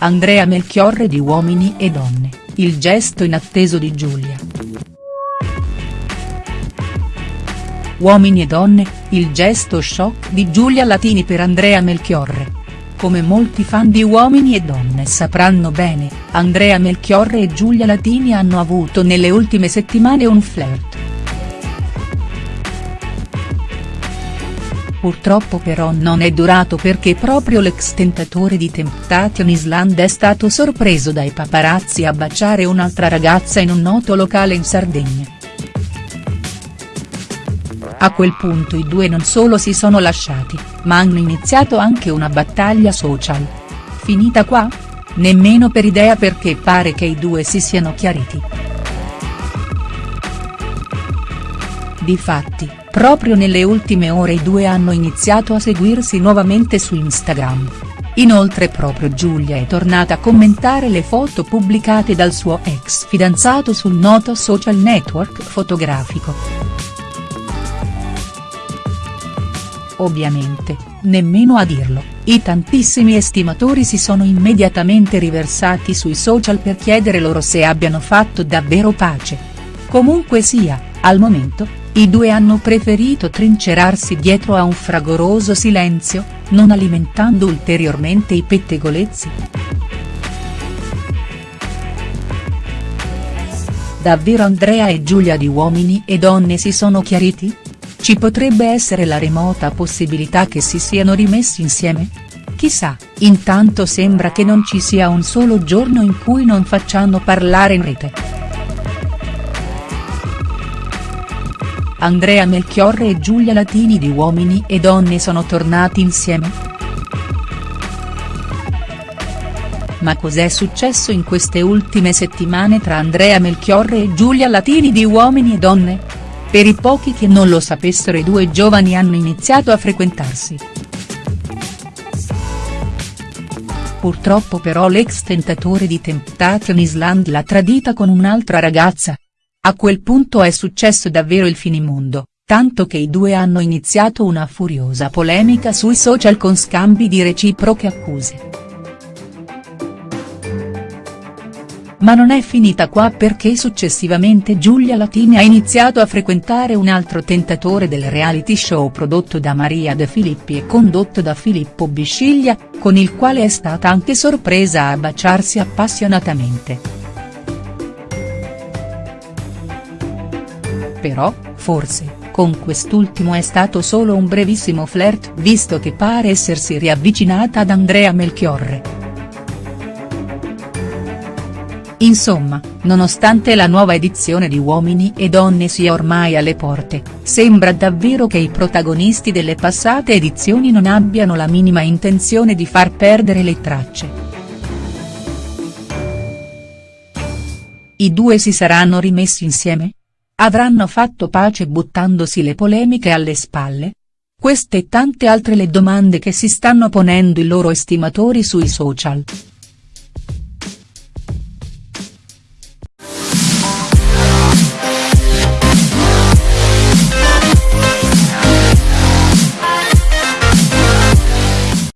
Andrea Melchiorre di Uomini e Donne, il gesto inatteso di Giulia. Uomini e donne, il gesto shock di Giulia Latini per Andrea Melchiorre. Come molti fan di Uomini e Donne sapranno bene, Andrea Melchiorre e Giulia Latini hanno avuto nelle ultime settimane un flirt. Purtroppo però non è durato perché proprio l'ex tentatore di Temptation Island è stato sorpreso dai paparazzi a baciare un'altra ragazza in un noto locale in Sardegna. A quel punto i due non solo si sono lasciati, ma hanno iniziato anche una battaglia social. Finita qua? Nemmeno per idea perché pare che i due si siano chiariti. Difatti, Proprio nelle ultime ore i due hanno iniziato a seguirsi nuovamente su Instagram. Inoltre proprio Giulia è tornata a commentare le foto pubblicate dal suo ex fidanzato sul noto social network fotografico. Ovviamente, nemmeno a dirlo, i tantissimi estimatori si sono immediatamente riversati sui social per chiedere loro se abbiano fatto davvero pace. Comunque sia, al momento, i due hanno preferito trincerarsi dietro a un fragoroso silenzio, non alimentando ulteriormente i pettegolezzi. Davvero Andrea e Giulia di Uomini e Donne si sono chiariti? Ci potrebbe essere la remota possibilità che si siano rimessi insieme? Chissà, intanto sembra che non ci sia un solo giorno in cui non facciano parlare in rete. Andrea Melchiorre e Giulia Latini di Uomini e Donne sono tornati insieme?. Ma cos'è successo in queste ultime settimane tra Andrea Melchiorre e Giulia Latini di Uomini e Donne? Per i pochi che non lo sapessero i due giovani hanno iniziato a frequentarsi. Purtroppo però l'ex tentatore di Temptation Island l'ha tradita con un'altra ragazza, a quel punto è successo davvero il finimondo, tanto che i due hanno iniziato una furiosa polemica sui social con scambi di reciproche accuse. Ma non è finita qua perché successivamente Giulia Latini ha iniziato a frequentare un altro tentatore del reality show prodotto da Maria De Filippi e condotto da Filippo Bisciglia, con il quale è stata anche sorpresa a baciarsi appassionatamente. Però, forse, con quest'ultimo è stato solo un brevissimo flirt visto che pare essersi riavvicinata ad Andrea Melchiorre. Insomma, nonostante la nuova edizione di Uomini e Donne sia ormai alle porte, sembra davvero che i protagonisti delle passate edizioni non abbiano la minima intenzione di far perdere le tracce. I due si saranno rimessi insieme?. Avranno fatto pace buttandosi le polemiche alle spalle? Queste e tante altre le domande che si stanno ponendo i loro estimatori sui social.